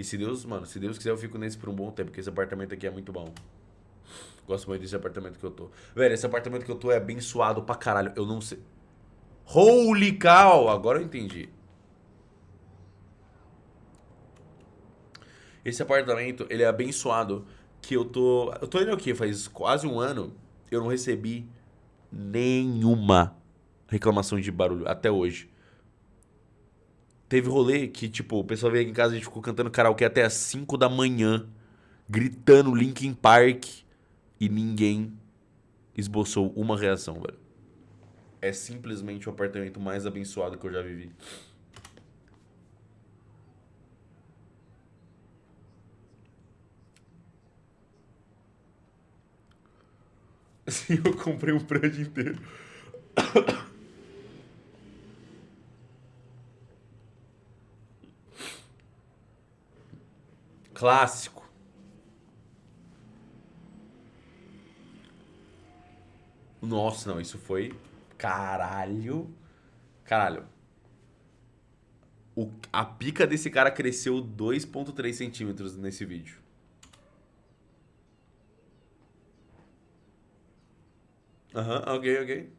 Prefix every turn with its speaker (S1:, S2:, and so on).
S1: E se Deus, mano, se Deus quiser eu fico nesse por um bom tempo, porque esse apartamento aqui é muito bom. Gosto muito desse apartamento que eu tô. Velho, esse apartamento que eu tô é abençoado pra caralho. Eu não sei. Holy cow! Agora eu entendi. Esse apartamento, ele é abençoado que eu tô... Eu tô indo aqui faz quase um ano. Eu não recebi nenhuma reclamação de barulho até hoje. Teve rolê que, tipo, o pessoal veio aqui em casa e a gente ficou cantando karaokê até as 5 da manhã, gritando Linkin Park e ninguém esboçou uma reação, velho. É simplesmente o apartamento mais abençoado que eu já vivi. Sim, eu comprei um prédio inteiro. Clássico. Nossa, não, isso foi. Caralho. Caralho. O, a pica desse cara cresceu 2,3 centímetros nesse vídeo. Aham, uhum, ok, ok.